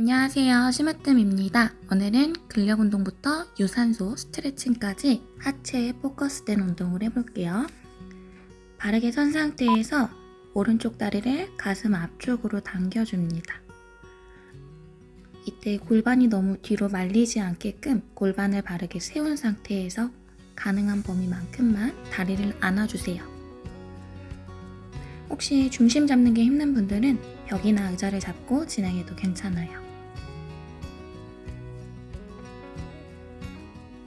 안녕하세요. 심으뜸입니다. 오늘은 근력 운동부터 유산소 스트레칭까지 하체에 포커스된 운동을 해볼게요. 바르게 선 상태에서 오른쪽 다리를 가슴 앞쪽으로 당겨줍니다. 이때 골반이 너무 뒤로 말리지 않게끔 골반을 바르게 세운 상태에서 가능한 범위만큼만 다리를 안아주세요. 혹시 중심 잡는 게 힘든 분들은 벽이나 의자를 잡고 진행해도 괜찮아요.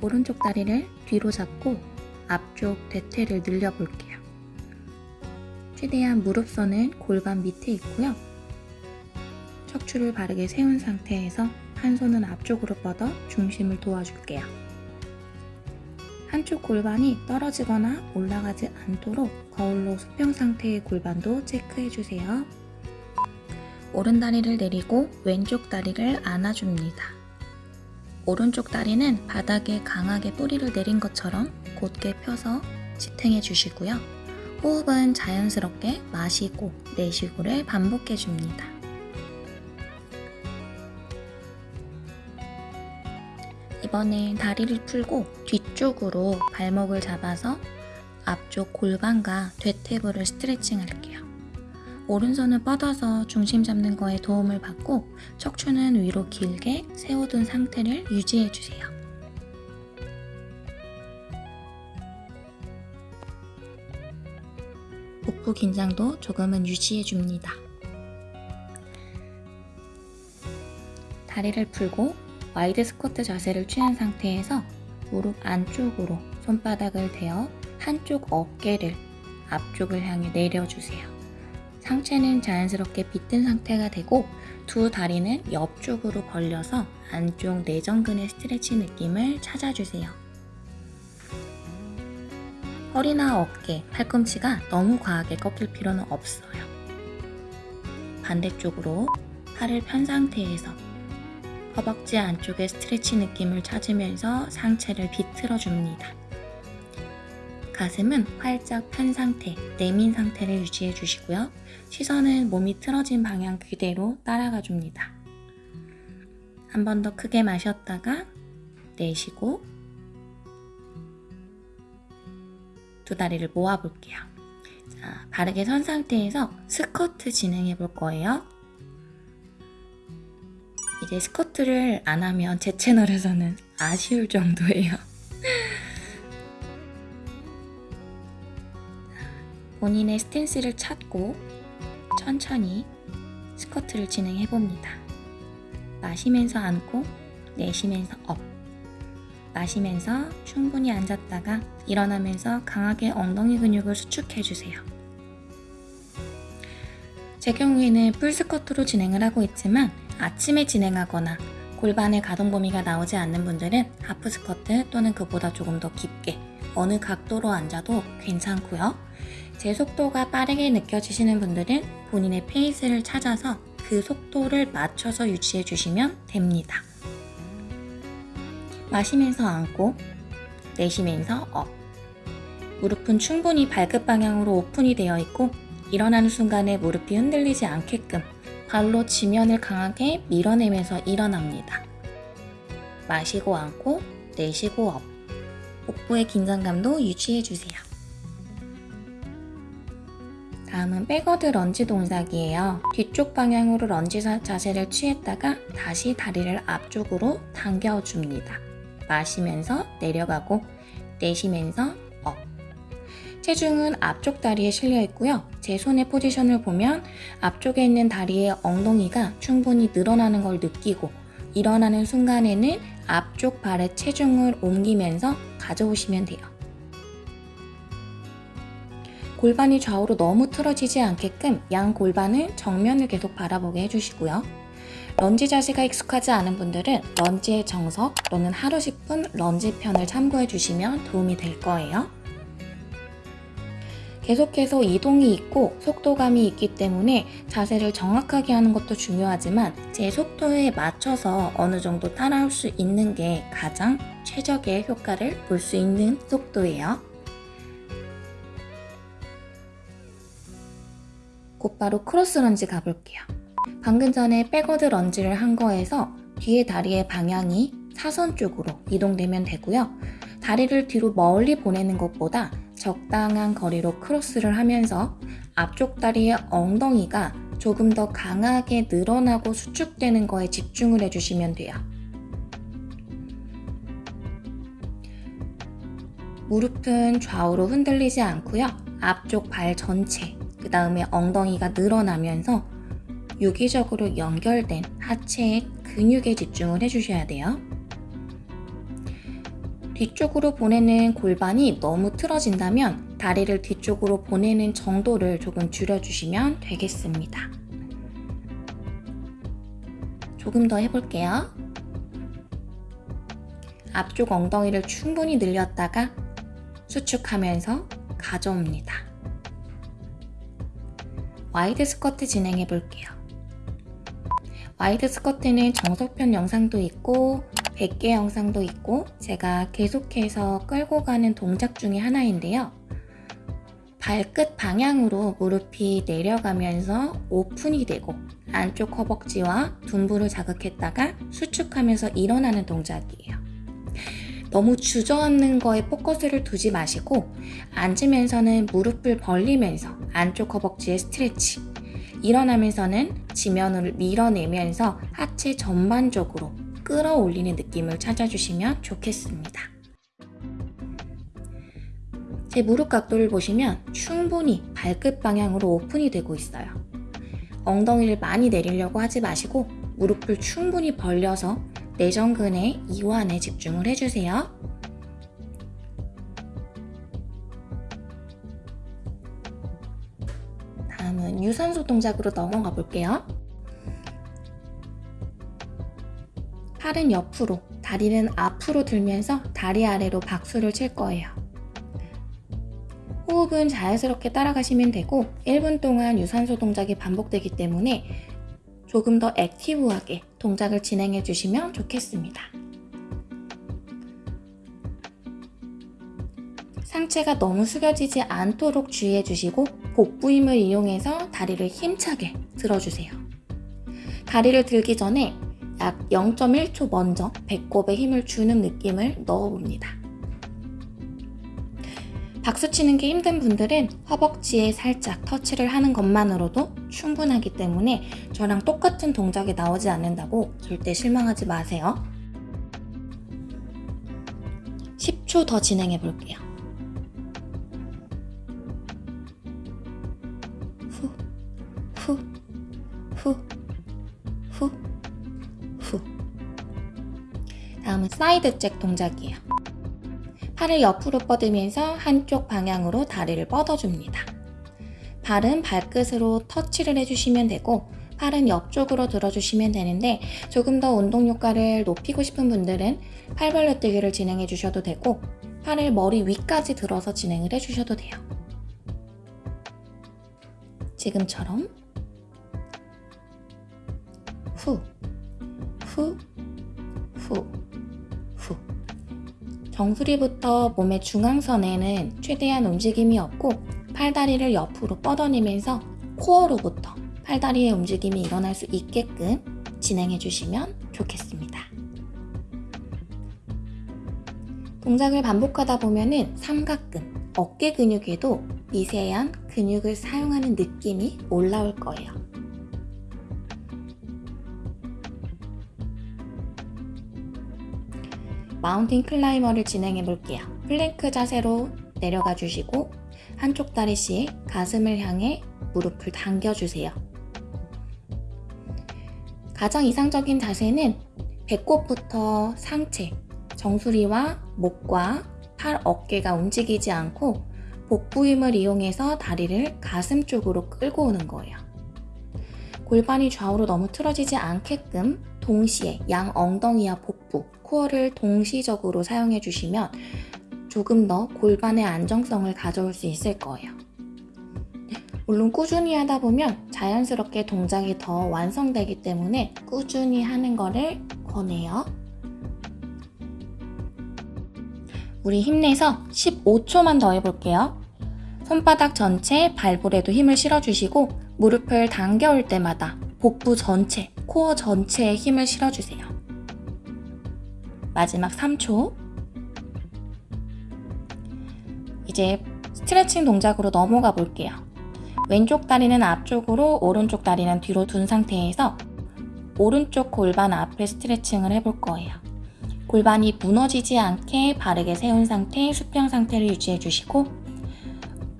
오른쪽 다리를 뒤로 잡고 앞쪽 대퇴를 늘려볼게요. 최대한 무릎선은 골반 밑에 있고요. 척추를 바르게 세운 상태에서 한 손은 앞쪽으로 뻗어 중심을 도와줄게요. 한쪽 골반이 떨어지거나 올라가지 않도록 거울로 수평 상태의 골반도 체크해주세요. 오른 다리를 내리고 왼쪽 다리를 안아줍니다. 오른쪽 다리는 바닥에 강하게 뿌리를 내린 것처럼 곧게 펴서 지탱해 주시고요. 호흡은 자연스럽게 마시고 내쉬고를 반복해 줍니다. 이번엔 다리를 풀고 뒤쪽으로 발목을 잡아서 앞쪽 골반과 대퇴부를 스트레칭 할게요. 오른손을 뻗어서 중심 잡는 거에 도움을 받고 척추는 위로 길게 세워둔 상태를 유지해주세요. 복부 긴장도 조금은 유지해줍니다. 다리를 풀고 wide 스쿼트 자세를 취한 상태에서 무릎 안쪽으로 손바닥을 대어 한쪽 어깨를 앞쪽을 향해 내려주세요. 상체는 자연스럽게 비튼 상태가 되고 두 다리는 옆쪽으로 벌려서 안쪽 내전근의 스트레치 느낌을 찾아주세요. 허리나 어깨, 팔꿈치가 너무 과하게 꺾일 필요는 없어요. 반대쪽으로 팔을 편 상태에서 허벅지 안쪽의 스트레치 느낌을 찾으면서 상체를 비틀어 줍니다. 가슴은 활짝 편 상태, 내민 상태를 유지해 주시고요. 시선은 몸이 틀어진 방향 그대로 따라가 줍니다. 한 번 더 크게 마셨다가 내쉬고 두 다리를 모아 볼게요. 자, 바르게 선 상태에서 스쿼트 진행해 볼 거예요. 이제 스쿼트를 안 하면 제 채널에서는 아쉬울 정도예요. 본인의 스탠스를 찾고 천천히 스쿼트를 진행해 봅니다. 마시면서 앉고 내쉬면서 up. 마시면서 충분히 앉았다가 일어나면서 강하게 엉덩이 근육을 수축해 주세요. 제 경우에는 풀스쿼트로 진행을 하고 있지만 아침에 진행하거나 골반의 가동 범위가 나오지 않는 분들은 하프 스쿼트 또는 그보다 조금 더 깊게 어느 각도로 앉아도 괜찮고요. 제 속도가 빠르게 느껴지시는 분들은 본인의 페이스를 찾아서 그 속도를 맞춰서 유지해 주시면 됩니다. 마시면서 앉고 내쉬면서 up 무릎은 충분히 발끝 방향으로 오픈이 되어 있고 일어나는 순간에 무릎이 흔들리지 않게끔 발로 지면을 강하게 밀어내면서 일어납니다. 마시고 앉고 내쉬고 up 복부의 긴장감도 유지해주세요. 다음은 backward 런지 동작이에요. 뒤쪽 방향으로 런지 자세를 취했다가 다시 다리를 앞쪽으로 당겨줍니다. 마시면서 내려가고 내쉬면서 up 체중은 앞쪽 다리에 실려 있고요. 제 손의 포지션을 보면 앞쪽에 있는 다리의 엉덩이가 충분히 늘어나는 걸 느끼고 일어나는 순간에는 앞쪽 발에 체중을 옮기면서 가져오시면 돼요. 골반이 좌우로 너무 틀어지지 않게끔 양 골반을 정면을 계속 바라보게 해주시고요. 런지 자세가 익숙하지 않은 분들은 런지의 정석 또는 하루 10분 런지 편을 참고해 주시면 도움이 될 거예요. 계속해서 이동이 있고 속도감이 있기 때문에 자세를 정확하게 하는 것도 중요하지만 제 속도에 맞춰서 어느 정도 따라올 수 있는 게 가장 최적의 효과를 볼 수 있는 속도예요. 곧바로 크로스 런지 가볼게요. 방금 전에 backward 런지를 한 거에서 뒤에 다리의 방향이 사선 쪽으로 이동되면 되고요. 다리를 뒤로 멀리 보내는 것보다 적당한 거리로 크로스를 하면서 앞쪽 다리의 엉덩이가 조금 더 강하게 늘어나고 수축되는 거에 집중을 해주시면 돼요. 무릎은 좌우로 흔들리지 않고요. 앞쪽 발 전체, 그 다음에 엉덩이가 늘어나면서 유기적으로 연결된 하체의 근육에 집중을 해주셔야 돼요. 뒤쪽으로 보내는 골반이 너무 틀어진다면 다리를 뒤쪽으로 보내는 정도를 조금 줄여주시면 되겠습니다. 조금 더 해볼게요. 앞쪽 엉덩이를 충분히 늘렸다가 수축하면서 가져옵니다. wide 스쿼트 진행해 볼게요. wide 스쿼트는 정석편 영상도 있고 100개 영상도 있고 제가 계속해서 끌고 가는 동작 중에 하나인데요. 발끝 방향으로 무릎이 내려가면서 오픈이 되고 안쪽 허벅지와 둔부를 자극했다가 수축하면서 일어나는 동작이에요. 너무 주저앉는 거에 포커스를 두지 마시고 앉으면서는 무릎을 벌리면서 안쪽 허벅지의 스트레치 일어나면서는 지면을 밀어내면서 하체 전반적으로 끌어올리는 느낌을 찾아주시면 좋겠습니다. 제 무릎 각도를 보시면 충분히 발끝 방향으로 오픈이 되고 있어요. 엉덩이를 많이 내리려고 하지 마시고 무릎을 충분히 벌려서 내전근의 이완에 집중을 해주세요. 다음은 유산소 동작으로 넘어가 볼게요. 팔은 옆으로, 다리는 앞으로 들면서 다리 아래로 박수를 칠 거예요. 호흡은 자연스럽게 따라가시면 되고 1분 동안 유산소 동작이 반복되기 때문에 조금 더 액티브하게 동작을 진행해 주시면 좋겠습니다. 상체가 너무 숙여지지 않도록 주의해 주시고 복부 힘을 이용해서 다리를 힘차게 들어주세요. 다리를 들기 전에 약 0.1초 먼저 배꼽에 힘을 주는 느낌을 넣어봅니다. 박수 치는 게 힘든 분들은 허벅지에 살짝 터치를 하는 것만으로도 충분하기 때문에 저랑 똑같은 동작이 나오지 않는다고 절대 실망하지 마세요. 10초 더 진행해 볼게요. side jack 동작이에요. 팔을 옆으로 뻗으면서 한쪽 방향으로 다리를 뻗어줍니다. 발은 발끝으로 터치를 해주시면 되고 팔은 옆쪽으로 들어주시면 되는데 조금 더 운동 효과를 높이고 싶은 분들은 팔벌려 뛰기를 진행해 주셔도 되고 팔을 머리 위까지 들어서 진행을 해 주셔도 돼요. 지금처럼 후, 후, 후, 후 정수리부터 몸의 중앙선에는 최대한 움직임이 없고 팔다리를 옆으로 뻗어내면서 코어로부터 팔다리의 움직임이 일어날 수 있게끔 진행해 주시면 좋겠습니다. 동작을 반복하다 보면은 삼각근, 어깨 근육에도 미세한 근육을 사용하는 느낌이 올라올 거예요. 마운틴 클라이머를 진행해 볼게요. 플랭크 자세로 내려가 주시고 한쪽 다리씩 가슴을 향해 무릎을 당겨주세요. 가장 이상적인 자세는 배꼽부터 상체, 정수리와 목과 팔, 어깨가 움직이지 않고 복부 힘을 이용해서 다리를 가슴 쪽으로 끌고 오는 거예요. 골반이 좌우로 너무 틀어지지 않게끔 동시에 양 엉덩이와 복부, 코어를 동시적으로 사용해 주시면 조금 더 골반의 안정성을 가져올 수 있을 거예요. 물론 꾸준히 하다 보면 자연스럽게 동작이 더 완성되기 때문에 꾸준히 하는 거를 권해요. 우리 힘내서 15초만 더 해볼게요. 손바닥 전체 발볼에도 힘을 실어주시고 무릎을 당겨올 때마다 복부 전체, 코어 전체에 힘을 실어주세요. 마지막 3초. 이제 스트레칭 동작으로 넘어가 볼게요. 왼쪽 다리는 앞쪽으로, 오른쪽 다리는 뒤로 둔 상태에서 오른쪽 골반 앞에 스트레칭을 해볼 거예요. 골반이 무너지지 않게 바르게 세운 상태, 수평 상태를 유지해 주시고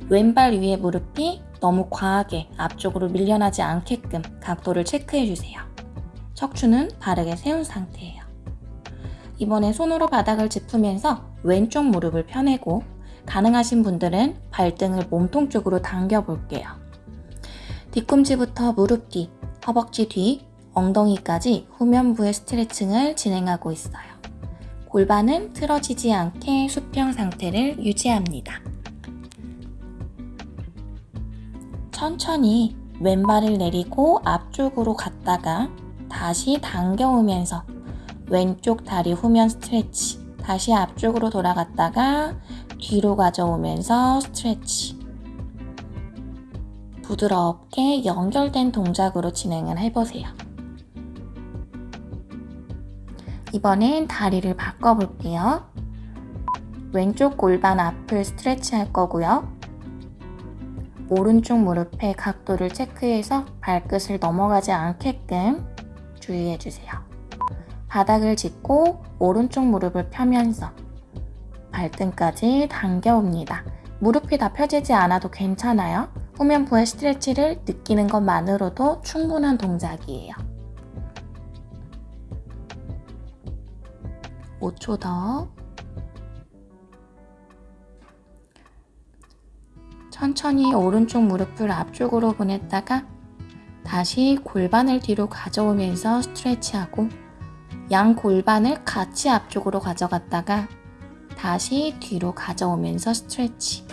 왼발 위에 무릎이 너무 과하게 앞쪽으로 밀려나지 않게끔 각도를 체크해 주세요. 척추는 바르게 세운 상태예요. 이번에 손으로 바닥을 짚으면서 왼쪽 무릎을 펴내고 가능하신 분들은 발등을 몸통 쪽으로 당겨 볼게요. 뒤꿈치부터 무릎 뒤, 허벅지 뒤, 엉덩이까지 후면부의 스트레칭을 진행하고 있어요. 골반은 틀어지지 않게 수평 상태를 유지합니다. 천천히 왼발을 내리고 앞쪽으로 갔다가 다시 당겨오면서 왼쪽 다리 후면 스트레치 다시 앞쪽으로 돌아갔다가 뒤로 가져오면서 스트레치 부드럽게 연결된 동작으로 진행을 해보세요. 이번엔 다리를 바꿔볼게요. 왼쪽 골반 앞을 스트레치 할 거고요. 오른쪽 무릎의 각도를 체크해서 발끝을 넘어가지 않게끔 주의해 주세요. 바닥을 짚고 오른쪽 무릎을 펴면서 발등까지 당겨옵니다. 무릎이 다 펴지지 않아도 괜찮아요. 후면부의 스트레치를 느끼는 것만으로도 충분한 동작이에요. 5초 더. 천천히 오른쪽 무릎을 앞쪽으로 보냈다가 다시 골반을 뒤로 가져오면서 스트레치하고 양 골반을 같이 앞쪽으로 가져갔다가 다시 뒤로 가져오면서 스트레치.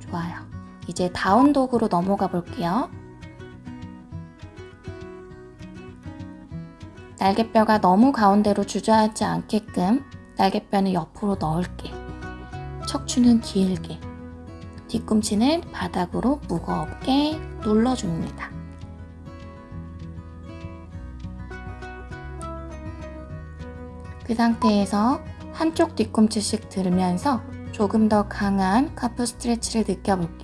좋아요. 이제 다운독으로 넘어가 볼게요. 날개뼈가 너무 가운데로 주저하지 않게끔 날개뼈는 옆으로 넓게, 척추는 길게, 뒤꿈치는 바닥으로 무겁게 눌러줍니다. 그 상태에서 한쪽 뒤꿈치씩 들으면서 조금 더 강한 카프 스트레치를 느껴볼게요.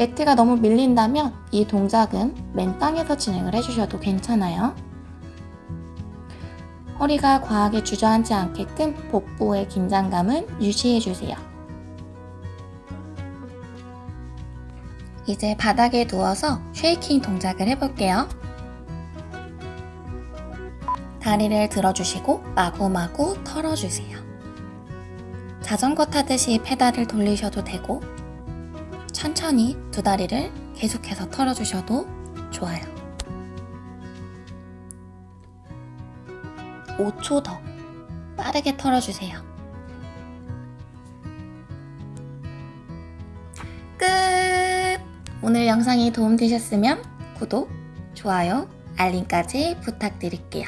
매트가 너무 밀린다면 이 동작은 맨 땅에서 진행을 해주셔도 괜찮아요. 허리가 과하게 주저앉지 않게끔 복부의 긴장감은 유지해주세요. 이제 바닥에 누워서 쉐이킹 동작을 해볼게요. 다리를 들어주시고 마구마구 털어주세요. 자전거 타듯이 페달을 돌리셔도 되고 천천히 두 다리를 계속해서 털어주셔도 좋아요. 5초 더 빠르게 털어주세요. 끝! 오늘 영상이 도움되셨으면 구독, 좋아요, 알림까지 부탁드릴게요.